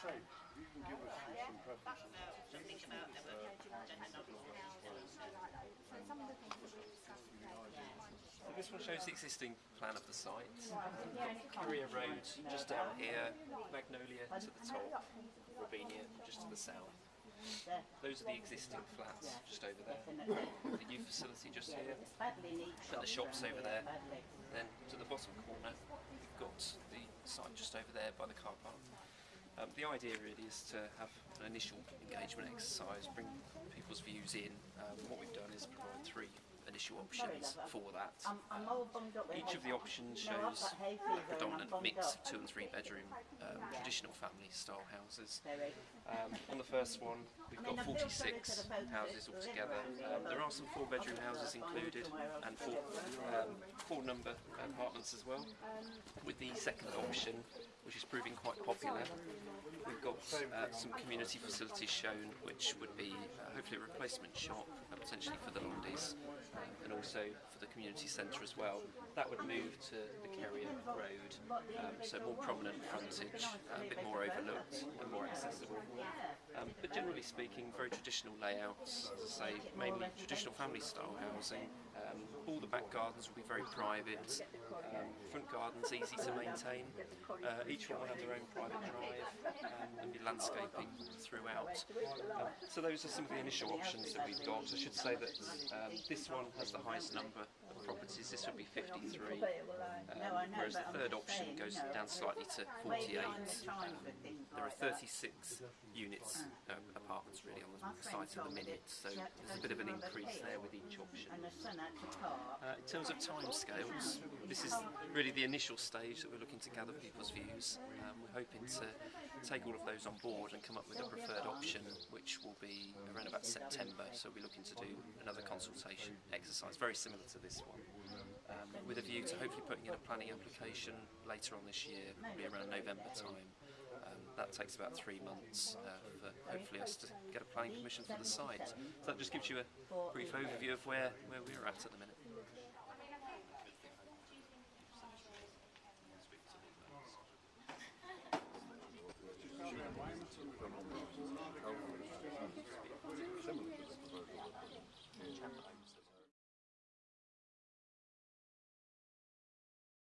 say, you can give us some preferences. something about So this one shows the existing plan of the site. Korea Road just down here, Magnolia to the top, Ravinia just to the south. Those are the existing flats just over there. The new facility just here, and the shops over there. Then to the bottom corner, we've got the site just over there by the car park. Um, the idea really is to have an initial engagement exercise, bring people's views in. Um, what we've done is provide three initial options for that. Each of the options shows a predominant mix of two and three bedroom um, traditional family style houses. Um, on the first one, we've got 46 houses altogether. Um, there are some four bedroom houses included and four, um, four number apartments as well. With the second option, which is proving quite popular, we've got uh, some community facilities shown, which would be uh, hopefully a replacement shop, uh, potentially for the Londis, and also for the community centre as well. That would move to the Kerrier Road, um, so more prominent frontage, a bit more overlooked and more accessible. Um, but generally speaking, very traditional layouts, as I say, mainly traditional family style housing, Um, all the back gardens will be very private, um, front gardens easy to maintain, uh, each one will have their own private drive um, and be landscaping throughout. Um, so those are some of the initial options that we've got. I should say that um, this one has the highest number properties, this would be 53, um, whereas the third option goes down slightly to 48. Um, there are 36 units, uh, apartments really on the site at the minute, so there's a bit of an increase there with each option. Uh, in terms of timescales, this is really the initial stage that we're looking to gather people's views. Um, we're hoping to take all of those on board and come up with a preferred option, which will be around about September. So we're looking to do another consultation exercise, very similar to this one, um, with a view to hopefully putting in a planning application later on this year, probably around November time. Um, that takes about three months uh, for hopefully us to get a planning permission for the site. So that just gives you a brief overview of where, where we're at at the minute. Similar to the proposal.